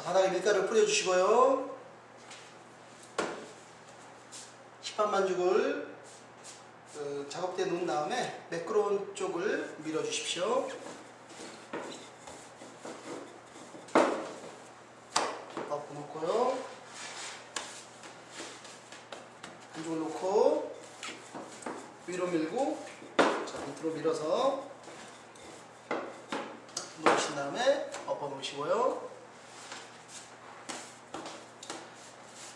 자, 바닥에 밀가루를 뿌려주시고요. 식판 반죽을 그 작업대에 놓은 다음에 매끄러운 쪽을 밀어주십시오. 엎어 놓고요. 반죽을 놓고 위로 밀고 자 밑으로 밀어서 놓으신 다음에 엎어 놓으시고요.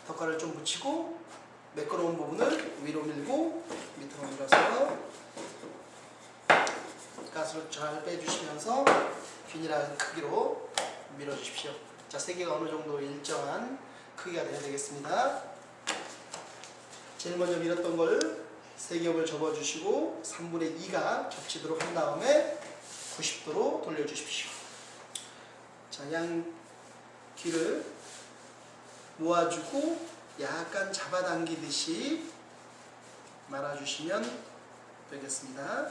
덧가를 좀 붙이고 매끄러운 부분을 위로 밀고 밑으로 밀어서 가스를 잘 빼주시면서 균일한 크기로 밀어주십시오. 자, 세 개가 어느 정도 일정한 크기가 돼야 되겠습니다. 제일 먼저 밀었던 걸 세 겹을 접어주시고 3분의 2가 겹치도록 한 다음에 90도로 돌려주십시오. 자, 양 귀를 모아주고 약간 잡아당기듯이 말아주시면 되겠습니다.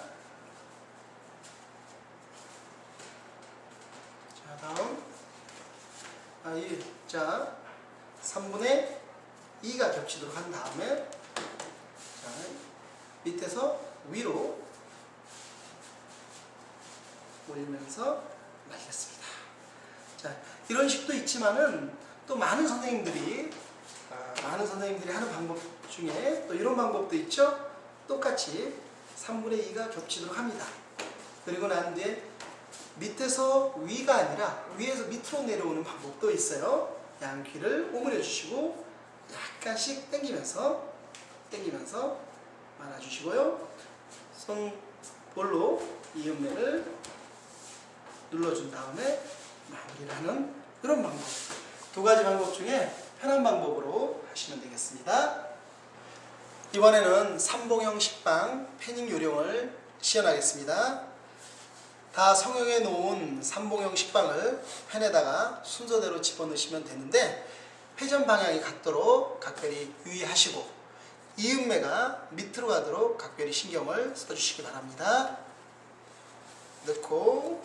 자, 다음. 아, 이, 자, 3분의 2가 겹치도록 한 다음에, 자, 밑에서 위로 올리면서 말겠습니다. 자, 이런 식도 있지만은 또 많은 선생님들이 아, 많은 선생님들이 하는 방법 중에 또 이런 방법도 있죠. 똑같이 3분의 2가 겹치도록 합니다. 그리고 난 뒤에 밑에서 위가 아니라 위에서 밑으로 내려오는 방법도 있어요. 양귀를 오므려 주시고 약간씩 당기면서 당기면서 말아 주시고요. 손볼로 이음매를 눌러준 다음에 하는 그런 방법. 두 가지 방법 중에 편한 방법으로 하시면 되겠습니다. 이번에는 삼봉형 식빵 패닝 요령을 시연하겠습니다. 다 성형해 놓은 삼봉형 식빵을 팬에다가 순서대로 집어넣으시면 되는데 회전 방향이 같도록 각별히 유의하시고 이음매가 밑으로 가도록 각별히 신경을 써주시기 바랍니다. 넣고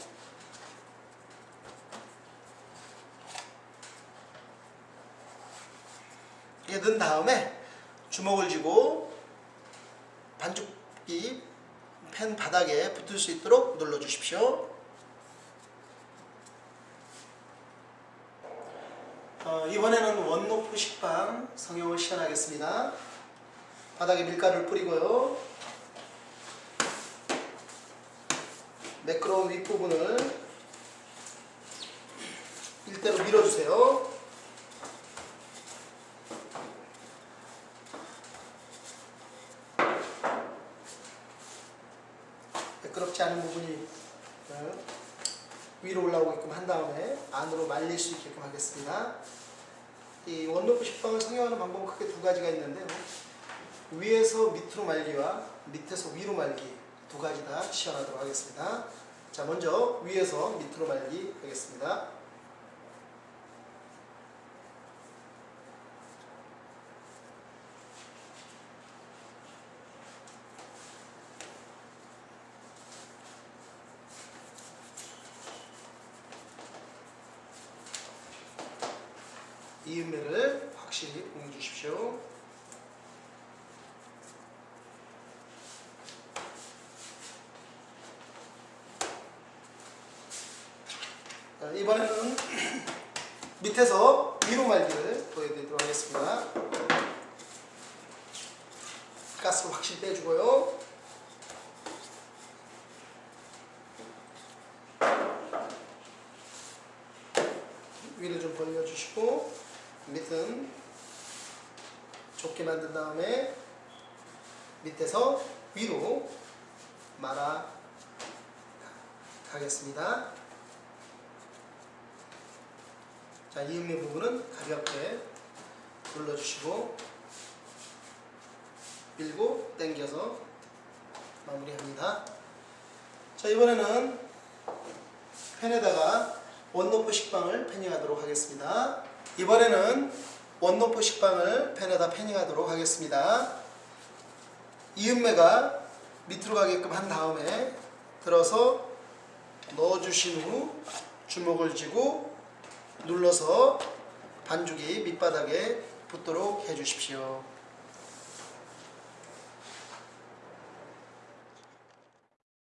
이게 넣은 다음에 주먹을 쥐고 반죽기 팬 바닥에 붙을 수 있도록 눌러 주십시오. 어, 이번에는 원노프 식빵 성형을 시연하겠습니다. 바닥에 밀가루를 뿌리고요. 매끄러운 윗부분을 일대로 밀어주세요. 매끄럽지 않은 부분이 어, 위로 올라오게끔 한 다음에 안으로 말릴 수 있게끔 하겠습니다. 이 원로프 식빵을 성형하는 방법은 크게 두 가지가 있는데 위에서 밑으로 말기와 밑에서 위로 말기 두 가지 다 시연하도록 하겠습니다. 자 먼저 위에서 밑으로 말기 하겠습니다. 이음매를 확실히 공유 주십시오. 자, 이번에는 밑에서 위로 말기를 보여드리도록 하겠습니다. 가스를 확실히 빼주고요. 위를 좀 벌려주시고 밑은 좁게 만든 다음에 밑에서 위로 말아 가겠습니다. 자, 이음의 부분은 가볍게 눌러주시고 밀고 당겨서 마무리합니다. 자, 이번에는 팬에다가 원노프 식빵을 패닝하도록 하겠습니다. 이번에는 원노프 식빵을 팬에다 패닝하도록 하겠습니다. 이음매가 밑으로 가게끔 한 다음에 들어서 넣어주신 후 주먹을 쥐고 눌러서 반죽이 밑바닥에 붙도록 해주십시오.